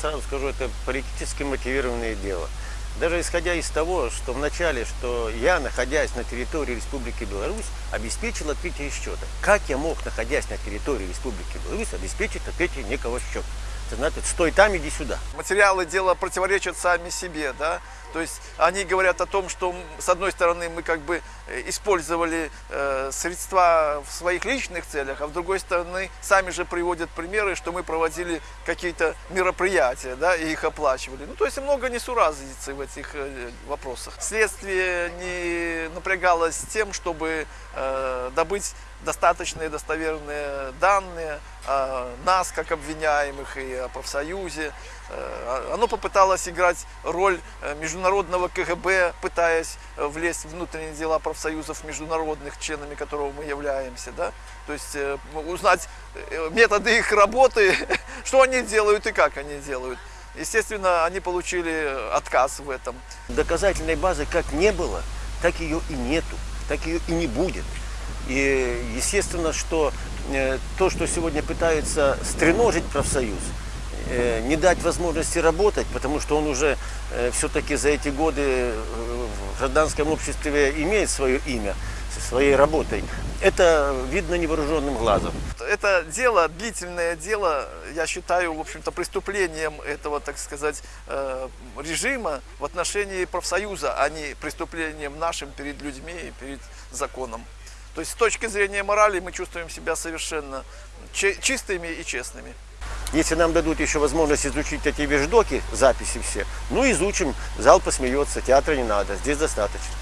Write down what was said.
сразу скажу, это политически мотивированное дело. Даже исходя из того, что вначале, что я, находясь на территории Республики Беларусь, обеспечил открытие счета. Как я мог, находясь на территории Республики Беларусь, обеспечить открытие некого счета? Это значит, стой там, иди сюда. Материалы дела противоречат сами себе, да, то есть они говорят о том, что с одной стороны мы как бы э, использовали э, средства в своих личных целях, а с другой стороны сами же приводят примеры, что мы проводили какие-то мероприятия, да, и их оплачивали. Ну, то есть много несуразицы в этих э, вопросах. Следствие не напрягалось тем, чтобы э, добыть достаточные достоверные данные о нас, как обвиняемых, и о профсоюзе. Э, Оно попыталось играть роль э, международного КГБ, пытаясь влезть в внутренние дела профсоюзов международных, членами которого мы являемся. Да? То есть узнать методы их работы, что они делают и как они делают. Естественно, они получили отказ в этом. Доказательной базы как не было, так ее и нету, так ее и не будет. И естественно, что э, то, что сегодня пытаются стреножить профсоюз, э, не дать возможности работать, потому что он уже э, все-таки за эти годы в гражданском обществе имеет свое имя своей работой, это видно невооруженным глазом. Это дело, длительное дело, я считаю, в общем-то, преступлением этого, так сказать, э, режима в отношении профсоюза, а не преступлением нашим перед людьми и перед законом. То есть с точки зрения морали мы чувствуем себя совершенно чи- чистыми и честными. Если нам дадут еще возможность изучить эти вещдоки, записи все, ну изучим, зал посмеется, театра не надо, здесь достаточно.